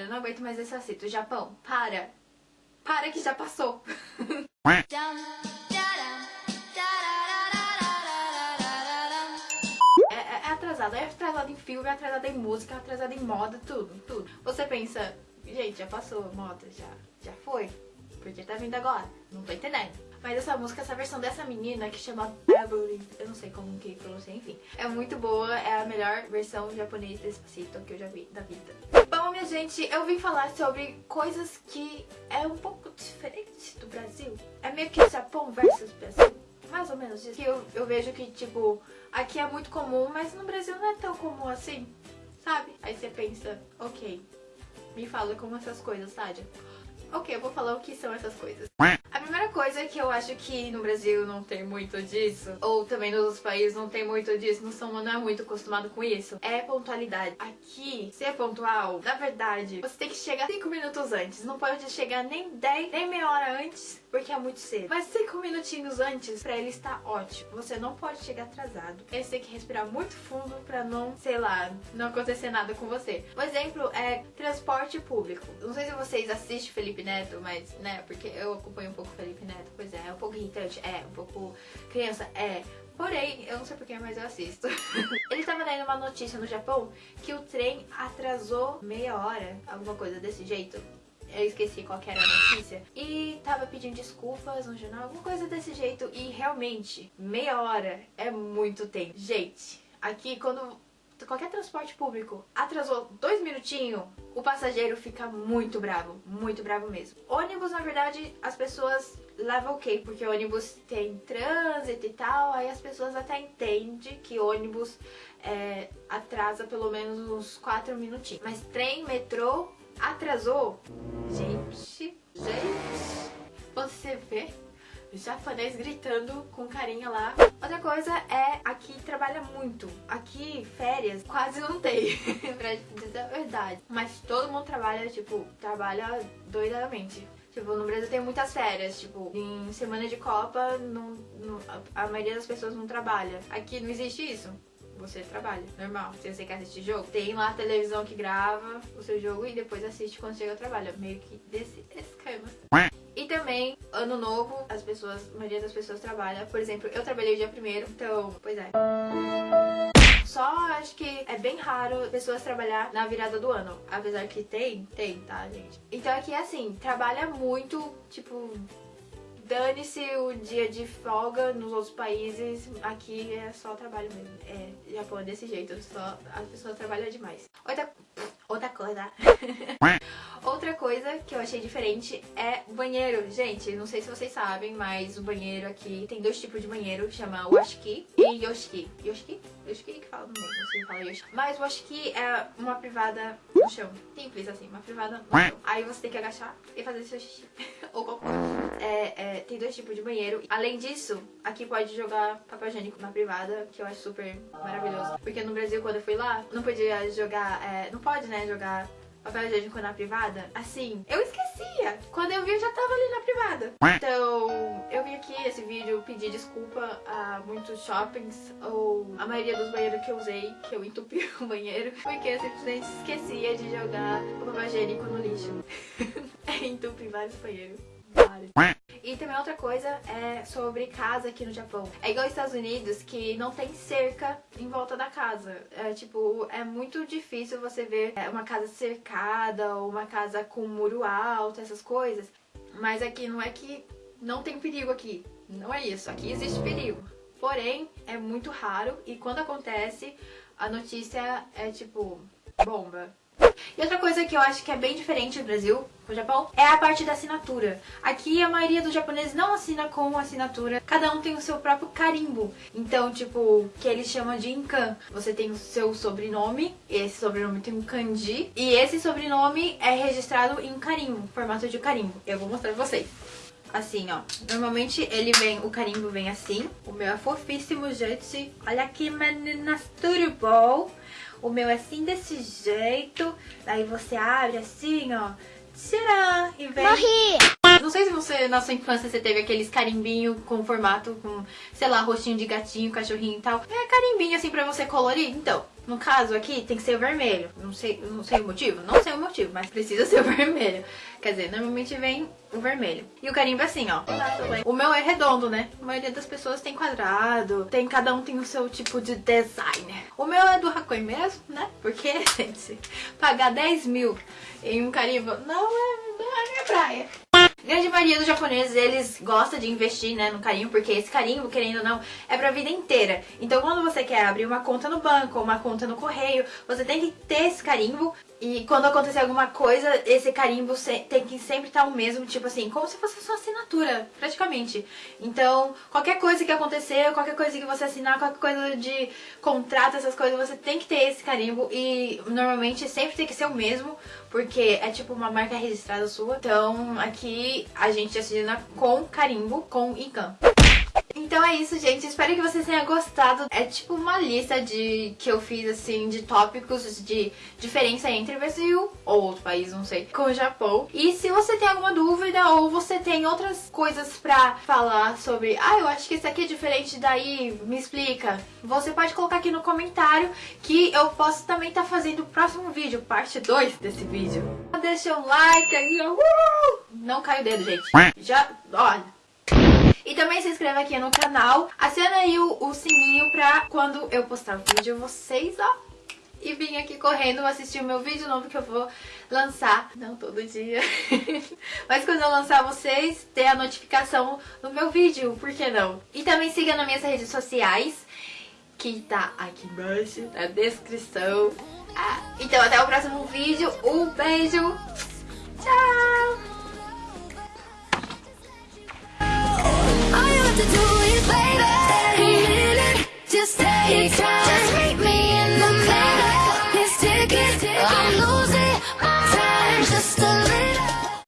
Eu não aguento mais esse assito. Japão, para. Para que já passou. É, é, é atrasado, é atrasado em filme, é atrasado em música, é atrasado em moda, tudo, tudo. Você pensa, gente, já passou a moda, já, já foi, porque tá vindo agora, não tô entendendo. Mas essa música, essa versão dessa menina que chama Beverly, eu não sei como que pronuncia, enfim. É muito boa, é a melhor versão japonês desse Pacito que eu já vi da vida. Minha gente, eu vim falar sobre coisas que é um pouco diferente do Brasil. É meio que Japão versus Brasil. Mais ou menos isso. Que eu, eu vejo que, tipo, aqui é muito comum, mas no Brasil não é tão comum assim, sabe? Aí você pensa, ok, me fala como essas coisas, Sádia. Ok, eu vou falar o que são essas coisas. Coisa que eu acho que no Brasil não tem muito disso, ou também nos outros países não tem muito disso, não são não é muito acostumado com isso, é pontualidade. Aqui, ser pontual, na verdade, você tem que chegar 5 minutos antes. Não pode chegar nem 10, nem meia hora antes, porque é muito cedo. Mas 5 minutinhos antes, pra ele estar ótimo. Você não pode chegar atrasado. Você tem que respirar muito fundo pra não, sei lá, não acontecer nada com você. Um exemplo é transporte público. Não sei se vocês assistem Felipe Neto, mas, né, porque eu acompanho um pouco Felipe Neto, pois é, é um pouco irritante, é, um pouco criança, é. Porém, eu não sei porquê, mas eu assisto. Ele tava dando uma notícia no Japão que o trem atrasou meia hora, alguma coisa desse jeito. Eu esqueci qual era a notícia. E tava pedindo desculpas no jornal, alguma coisa desse jeito. E realmente, meia hora é muito tempo. Gente, aqui quando qualquer transporte público atrasou dois minutinhos, o passageiro fica muito bravo, muito bravo mesmo. Ônibus, na verdade, as pessoas levam ok, porque ônibus tem trânsito e tal, aí as pessoas até entendem que ônibus é, atrasa pelo menos uns quatro minutinhos. Mas trem, metrô, atrasou? Gente, gente, você vê japonês gritando com carinha lá. Outra coisa é, aqui trabalha muito. Aqui, férias, quase não tem, pra dizer a verdade. Mas todo mundo trabalha, tipo, trabalha doidamente. Tipo, no Brasil tem muitas férias, tipo, em semana de Copa, não, não, a maioria das pessoas não trabalha. Aqui não existe isso você trabalha, normal. Se você quer assistir jogo, tem lá a televisão que grava o seu jogo e depois assiste quando chega ao trabalho. Meio que desse esquema. E também, ano novo, as pessoas, a maioria das pessoas trabalha. Por exemplo, eu trabalhei o dia primeiro, então, pois é. Só acho que é bem raro pessoas trabalhar na virada do ano. Apesar que tem, tem, tá, gente? Então aqui é assim, trabalha muito, tipo, dane-se o dia de folga nos outros países, aqui é só trabalho mesmo. É, Japão é desse jeito, só as pessoas trabalham demais. Outra, outra coisa. Outra coisa que eu achei diferente é banheiro. Gente, não sei se vocês sabem, mas o banheiro aqui tem dois tipos de banheiro, chama washiki e yoshiki. Yoshiki? Yoshiki que fala não sei falar yoshiki. Mas o washiki é uma privada no chão. Simples assim, uma privada no chão. Aí você tem que agachar e fazer seu xixi. Ou cocô. É, é, tem dois tipos de banheiro. Além disso, aqui pode jogar papel higiênico na privada, que eu acho super maravilhoso. Porque no Brasil, quando eu fui lá, não podia jogar... É, não pode, né, jogar papel higiênico na privada, assim, eu esquecia. Quando eu vi, eu já tava ali na privada. Então, eu vim aqui esse vídeo pedir desculpa a muitos shoppings ou a maioria dos banheiros que eu usei, que eu entupi o banheiro, porque eu simplesmente esquecia de jogar o papel higiênico no lixo. entupi vários banheiros. E também outra coisa é sobre casa aqui no Japão. É igual aos Estados Unidos, que não tem cerca em volta da casa. É tipo, é muito difícil você ver é, uma casa cercada ou uma casa com muro alto, essas coisas. Mas aqui não é que não tem perigo aqui. Não é isso. Aqui existe perigo. Porém, é muito raro e quando acontece, a notícia é tipo bomba. E outra coisa que eu acho que é bem diferente do Brasil, com o Japão, é a parte da assinatura. Aqui a maioria dos japoneses não assina com assinatura, cada um tem o seu próprio carimbo. Então, tipo, que eles chamam de inkan. Você tem o seu sobrenome, esse sobrenome tem um kanji, e esse sobrenome é registrado em carimbo, formato de carimbo. Eu vou mostrar pra vocês assim, ó. Normalmente ele vem, o carimbo vem assim. O meu é fofíssimo, gente. Olha aqui, meninas, tudo bom? O meu é assim, desse jeito. Aí você abre assim, ó. Tcharam! E vem... Morri! Não sei se você, na sua infância, você teve aqueles carimbinho com formato, com, sei lá, rostinho de gatinho, cachorrinho e tal. É carimbinho assim pra você colorir. Então, No caso aqui, tem que ser o vermelho. Não sei, não sei o motivo? Não sei o motivo, mas precisa ser o vermelho. Quer dizer, normalmente vem o vermelho. E o carimbo é assim, ó. O meu é redondo, né? A maioria das pessoas tem quadrado. Tem, cada um tem o seu tipo de design. O meu é do Hakoi mesmo, né? Porque, gente, pagar 10 mil em um carimbo não é, não é minha praia. Grande maioria dos japoneses, eles gostam de investir né, no carimbo, porque esse carimbo, querendo ou não, é pra vida inteira. Então quando você quer abrir uma conta no banco, uma conta no correio, você tem que ter esse carimbo e quando acontecer alguma coisa, esse carimbo tem que sempre estar o mesmo, tipo assim, como se fosse sua assinatura, praticamente. Então, qualquer coisa que acontecer, qualquer coisa que você assinar, qualquer coisa de contrato, essas coisas, você tem que ter esse carimbo e normalmente sempre tem que ser o mesmo, porque é tipo uma marca registrada sua. Então, aqui a gente assina com carimbo, com ICANN. Então é isso, gente. Espero que vocês tenham gostado. É tipo uma lista de que eu fiz, assim, de tópicos de diferença entre Brasil ou outro país, não sei, com o Japão. E se você tem alguma dúvida ou você tem outras coisas pra falar sobre, ah, eu acho que isso aqui é diferente daí, me explica. Você pode colocar aqui no comentário que eu posso também estar tá fazendo o próximo vídeo, parte 2 desse vídeo. Deixa um like aí, uh! Não cai o dedo, gente. Já, olha. E também se inscreva aqui no canal, aciona aí o, o sininho pra quando eu postar o vídeo vocês, ó, e vim aqui correndo assistir o meu vídeo novo que eu vou lançar, não todo dia, mas quando eu lançar vocês, ter a notificação no meu vídeo, por que não? E também siga nas minhas redes sociais, que tá aqui embaixo na descrição. Ah, então até o próximo vídeo, um beijo, tchau!